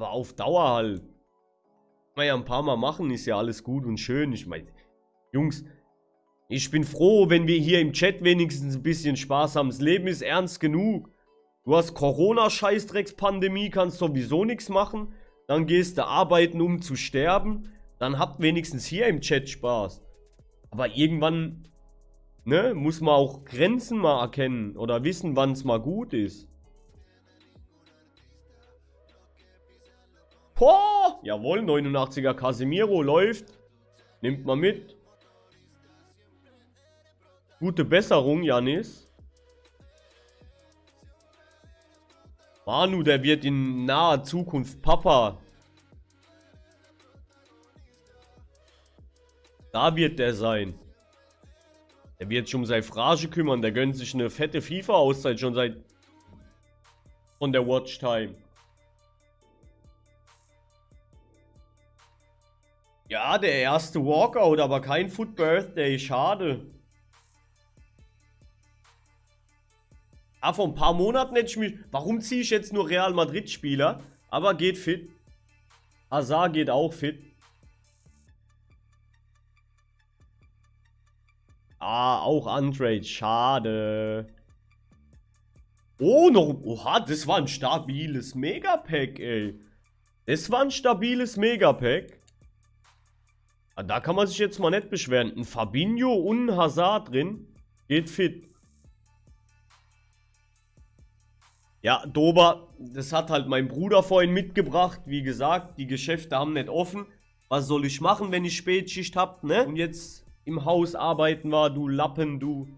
Aber auf Dauer halt. Kann man ja ein paar Mal machen, ist ja alles gut und schön. Ich meine, Jungs, ich bin froh, wenn wir hier im Chat wenigstens ein bisschen Spaß haben. Das Leben ist ernst genug. Du hast Corona-Scheißdrecks-Pandemie, kannst sowieso nichts machen. Dann gehst du arbeiten, um zu sterben. Dann habt wenigstens hier im Chat Spaß. Aber irgendwann, ne, muss man auch Grenzen mal erkennen. Oder wissen, wann es mal gut ist. Boah, jawohl, 89er Casemiro läuft. Nimmt man mit. Gute Besserung, Janis. Manu, der wird in naher Zukunft Papa. Da wird der sein. Der wird sich um seine Frage kümmern. Der gönnt sich eine fette FIFA-Auszeit schon seit... Von der Watchtime. Ja, der erste Walkout, aber kein Foot Birthday. Schade. Ah, vor ein paar Monaten hätte ich mich... Warum ziehe ich jetzt nur Real Madrid-Spieler? Aber geht fit. Hazard geht auch fit. Ah, auch Untrade. Schade. Oh, noch... Oha, das war ein stabiles Megapack, ey. Das war ein stabiles Megapack. Ah, da kann man sich jetzt mal nicht beschweren. Ein Fabinho und ein Hazard drin. Geht fit. Ja, Dober, das hat halt mein Bruder vorhin mitgebracht. Wie gesagt, die Geschäfte haben nicht offen. Was soll ich machen, wenn ich Spätschicht hab, ne? Und jetzt im Haus arbeiten war, du Lappen, du.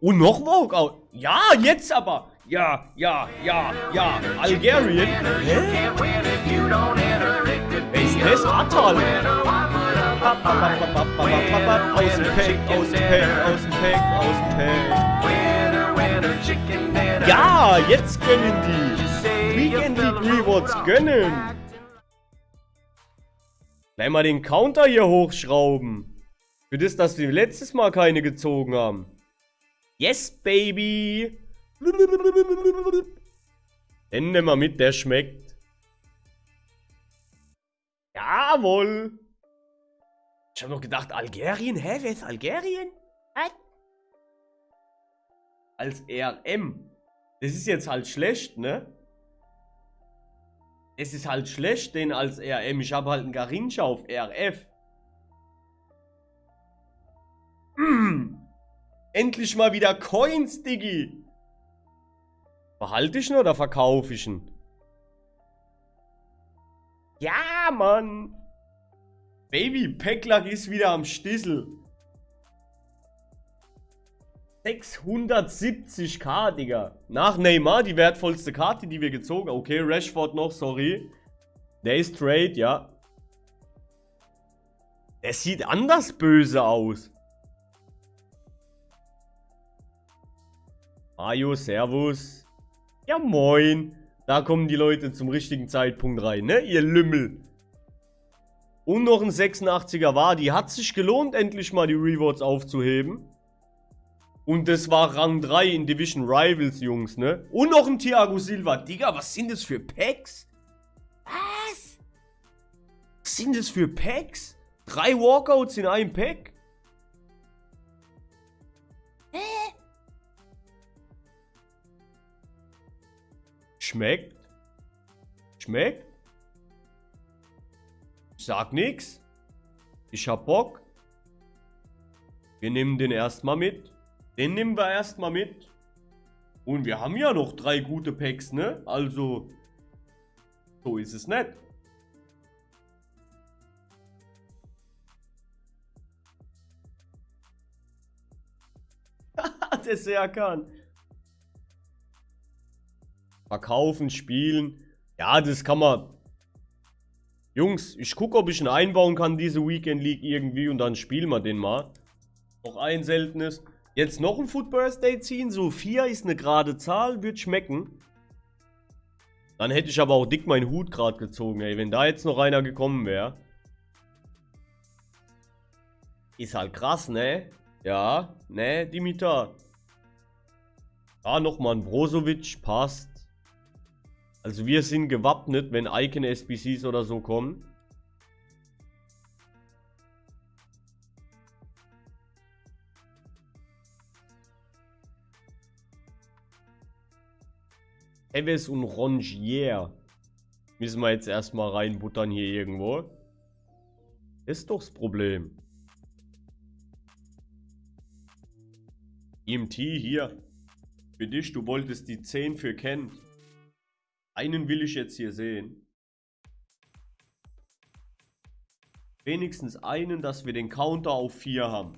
Und noch Walkout. Ja, jetzt aber. Ja, ja, ja, ja. Algerien. Hä? Ist? Atal. Aus dem Pack, aus dem Pack, aus dem Pack, aus dem Pack. Ja, jetzt gönnen die. Weekend League Rewards gönnen. Gleich mal den Counter hier hochschrauben. Für das, dass wir letztes Mal keine gezogen haben. Yes, baby. Nehmen wir mit, der schmeckt. Jawohl. Ich habe noch gedacht, Algerien? Hä, wer ist Algerien? Was? als RM. Das ist jetzt halt schlecht, ne? Es ist halt schlecht, den als RM. Ich habe halt einen Garincha auf RF. Mm. Endlich mal wieder Coins, Diggi. Behalte ich ihn oder verkaufe ich ihn? Ja, Mann. Baby, Packlack ist wieder am Stissel. 670k, Digga. Nach Neymar die wertvollste Karte, die wir gezogen haben. Okay, Rashford noch, sorry. Der ist Trade, ja. Der sieht anders böse aus. Mario, Servus. Ja, moin. Da kommen die Leute zum richtigen Zeitpunkt rein, ne? Ihr Lümmel. Und noch ein 86er war. Die hat sich gelohnt, endlich mal die Rewards aufzuheben. Und das war Rang 3 in Division Rivals, Jungs, ne? Und noch ein Thiago Silva. Digga, was sind das für Packs? Was? Was sind das für Packs? Drei Walkouts in einem Pack? Schmeckt? Schmeckt? Ich sag nix. Ich hab Bock. Wir nehmen den erstmal mit. Den nehmen wir erstmal mit. Und wir haben ja noch drei gute Packs, ne? Also, so ist es nicht. Der Serkan. Verkaufen, spielen. Ja, das kann man. Jungs, ich gucke, ob ich ihn einbauen kann, diese Weekend League irgendwie. Und dann spielen wir den mal. Noch ein seltenes. Jetzt noch ein Food Birthday ziehen, so 4 ist eine gerade Zahl, wird schmecken. Dann hätte ich aber auch dick meinen Hut gerade gezogen, ey, wenn da jetzt noch einer gekommen wäre. Ist halt krass, ne? Ja, ne, Dimitar. Ah, nochmal ein Brozovic, passt. Also wir sind gewappnet, wenn Icon-SBCs oder so kommen. Eves und Rongier müssen wir jetzt erstmal reinbuttern hier irgendwo. Ist doch das Problem. EMT hier. Für dich, du wolltest die 10 für Kent. Einen will ich jetzt hier sehen. Wenigstens einen, dass wir den Counter auf 4 haben.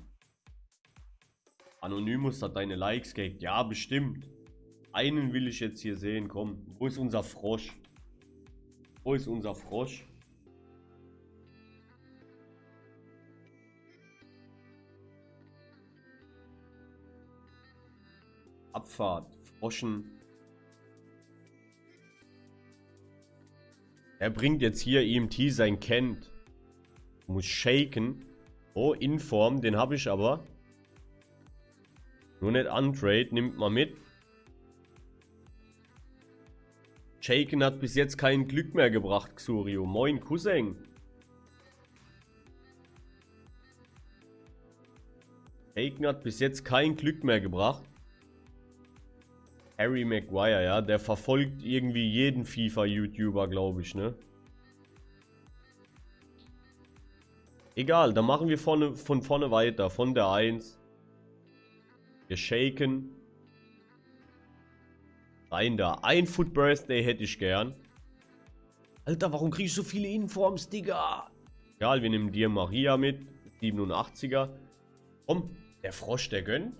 Anonymous hat deine Likes gekriegt. Ja, bestimmt. Einen will ich jetzt hier sehen. Komm, wo ist unser Frosch? Wo ist unser Frosch? Abfahrt. Froschen. Er bringt jetzt hier EMT sein Kent. Muss shaken. Oh, Inform, den habe ich aber. Nur nicht untrade, nimmt mal mit. Shaken hat bis jetzt kein Glück mehr gebracht, Xurio. Moin, Cousin. Shaken hat bis jetzt kein Glück mehr gebracht. Harry Maguire, ja, der verfolgt irgendwie jeden FIFA-YouTuber, glaube ich, ne? Egal, dann machen wir vorne, von vorne weiter, von der 1. Wir shaken. Rein da. Ein Foot Birthday hätte ich gern. Alter, warum kriege ich so viele Informs, Digga? Egal, wir nehmen dir Maria mit. 87er. Komm, der Frosch, der gönnt.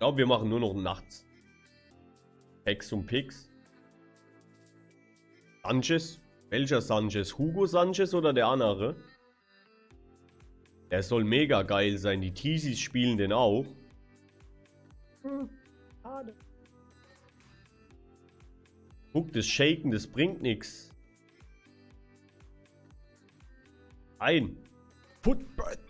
Glaube, wir machen nur noch nachts. Hex und Pix. Sanchez. Welcher Sanchez? Hugo Sanchez oder der andere? Der soll mega geil sein. Die Teasies spielen den auch. Hm, schade. Guck, das Shaken, das bringt nichts. Ein. Foot Birthday.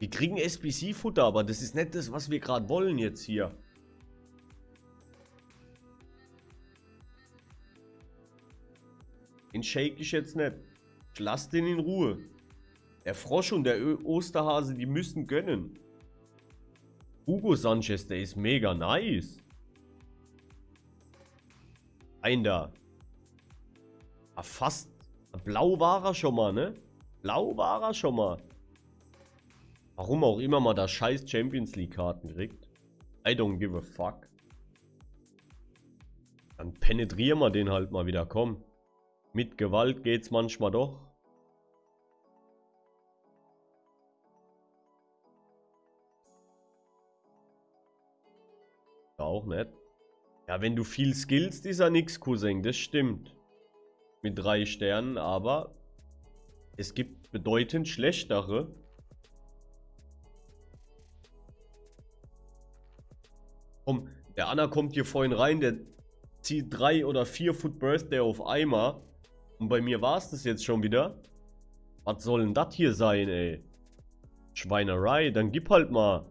Wir kriegen SBC-Futter, aber das ist nicht das, was wir gerade wollen jetzt hier. Den shake ich jetzt nicht. Ich lass den in Ruhe. Der Frosch und der Osterhase, die müssen gönnen. Hugo Sanchez, der ist mega nice. Ein da. Ah, fast. Blau war er schon mal, ne? Blau war er schon mal. Warum auch immer man da scheiß Champions League Karten kriegt. I don't give a fuck. Dann penetrieren wir den halt mal wieder, komm. Mit Gewalt geht's manchmal doch. Auch nicht. Ja, wenn du viel skillst, ist er nix, Cousin. Das stimmt. Mit drei Sternen, aber es gibt bedeutend schlechtere. Komm, der Anna kommt hier vorhin rein, der zieht drei oder vier Foot Birthday auf einmal. Und bei mir war es das jetzt schon wieder. Was soll denn das hier sein, ey? Schweinerei, dann gib halt mal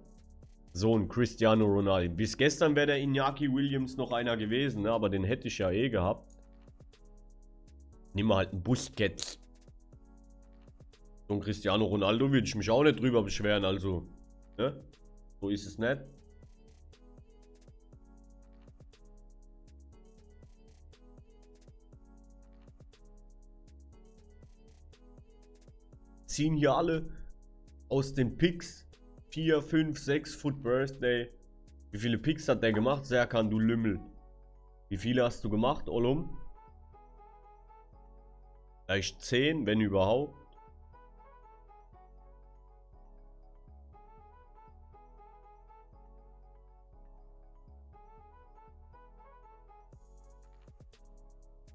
so ein Cristiano Ronaldo. Bis gestern wäre der Iñaki Williams noch einer gewesen, ne? aber den hätte ich ja eh gehabt. Nimm mal halt einen Busquets. So ein Cristiano Ronaldo würde ich mich auch nicht drüber beschweren, also. Ne? So ist es nicht. Ziehen hier alle aus den Picks 4, 5, 6 Foot Birthday. Wie viele Picks hat der gemacht? Serkan, du Lümmel. Wie viele hast du gemacht, Olum? Vielleicht 10, wenn überhaupt.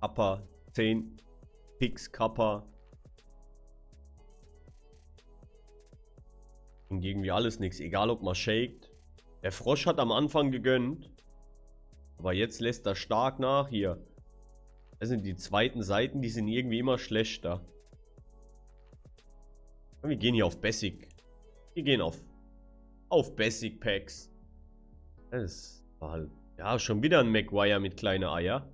Kappa, 10 Picks Kappa. Hingegen wie alles nichts. Egal ob man shakt. Der Frosch hat am Anfang gegönnt. Aber jetzt lässt er stark nach hier. Das sind die zweiten Seiten, die sind irgendwie immer schlechter. Wir gehen hier auf Basic. Wir gehen auf auf Basic Packs. Das ist Halt, ja, schon wieder ein Maguire mit kleinen Eier.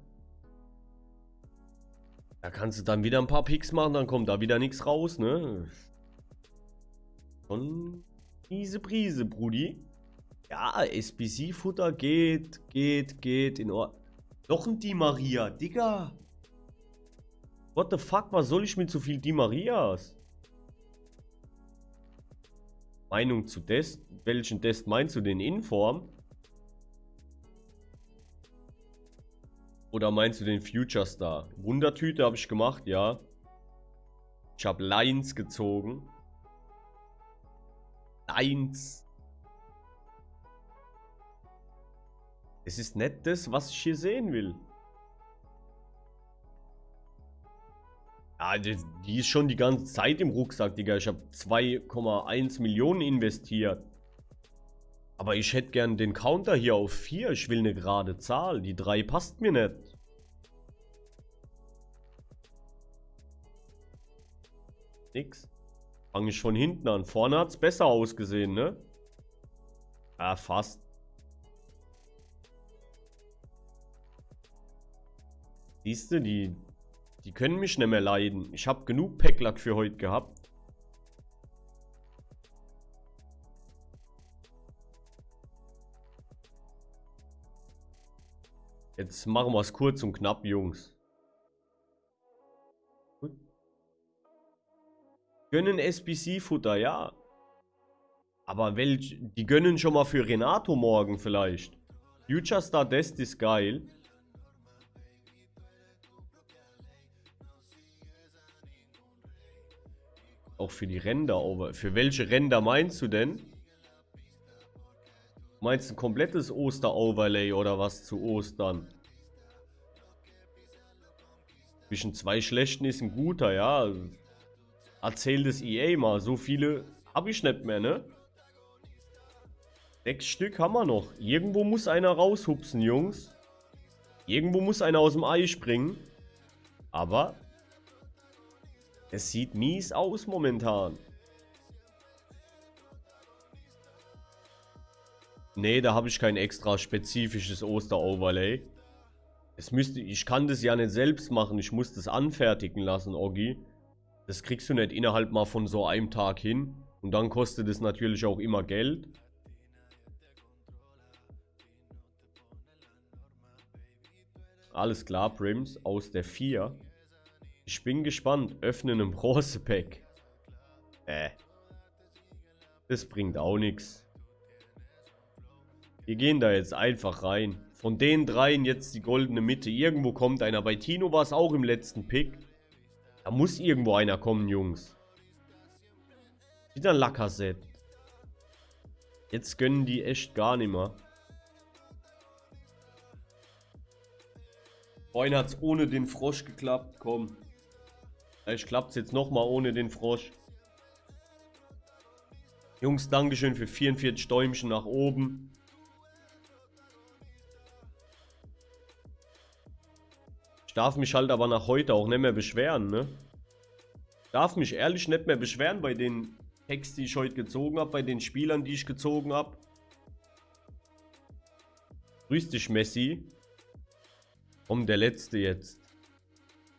Da kannst du dann wieder ein paar Picks machen, dann kommt da wieder nichts raus, ne? Schon miese Brise, Brudi. Ja, SBC-Futter geht, geht, geht in Ordnung. Noch ein Di Maria, Digga. What the fuck, was soll ich mit so viel Di Marias? Meinung zu Dest? Welchen Test meinst du, den Inform? Oder meinst du den Future Star? Wundertüte habe ich gemacht, ja. Ich habe Lines gezogen. Lines. Es ist nicht das, was ich hier sehen will. Ja, die, die ist schon die ganze Zeit im Rucksack, Digga. Ich habe 2,1 Millionen investiert. Aber ich hätte gern den Counter hier auf 4. Ich will eine gerade Zahl. Die 3 passt mir nicht. Nix. Fange ich von hinten an. Vorne hat es besser ausgesehen, ne? Ja, fast. Siehst du, die, die können mich nicht mehr leiden. Ich habe genug Packlack für heute gehabt. Jetzt machen wir es kurz und knapp, Jungs. Gönnen SBC-Futter, ja. Aber welch, die gönnen schon mal für Renato morgen vielleicht. Future Star Dest ist geil. Auch für die Ränder. Für welche Ränder meinst du denn? Meinst du ein komplettes Oster-Overlay oder was zu Ostern? Zwischen zwei schlechten ist ein guter, ja. Erzähl das EA mal. So viele habe ich nicht mehr, ne? Sechs Stück haben wir noch. Irgendwo muss einer raushupsen, Jungs. Irgendwo muss einer aus dem Ei springen. Aber es sieht mies aus momentan. Nee, da habe ich kein extra spezifisches Oster-Overlay. Es müsste, ich kann das ja nicht selbst machen. Ich muss das anfertigen lassen, Oggi. Das kriegst du nicht innerhalb mal von so einem Tag hin. Und dann kostet es natürlich auch immer Geld. Alles klar, Prims, aus der 4. Ich bin gespannt. Öffnen im Bronze-Pack. Äh. Das bringt auch nichts. Wir gehen da jetzt einfach rein. Von den dreien jetzt die goldene Mitte. Irgendwo kommt einer. Bei Tino war es auch im letzten Pick. Muss irgendwo einer kommen, Jungs. Wieder Lackerset. Jetzt gönnen die echt gar nicht mehr. Vorhin hat es ohne den Frosch geklappt. Komm. Vielleicht klappt es jetzt nochmal ohne den Frosch. Jungs, Dankeschön für 44 Däumchen nach oben. Ich darf mich halt aber nach heute auch nicht mehr beschweren, ne? Ich darf mich ehrlich nicht mehr beschweren bei den Hacks, die ich heute gezogen habe, bei den Spielern, die ich gezogen habe. Grüß dich, Messi. Komm, der Letzte jetzt.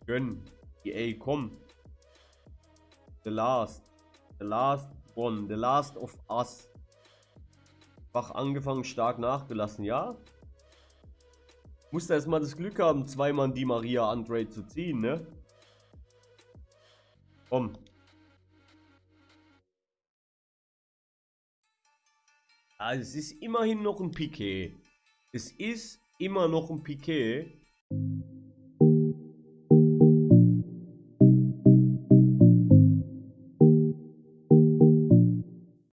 Gönn. EA, komm. The last. The last one. The last of us. Schwach angefangen, stark nachgelassen, ja? Musste erstmal das Glück haben, zweimal die Maria Andre zu ziehen, ne? Komm. Ah, es ist immerhin noch ein Piquet. Es ist immer noch ein Piquet.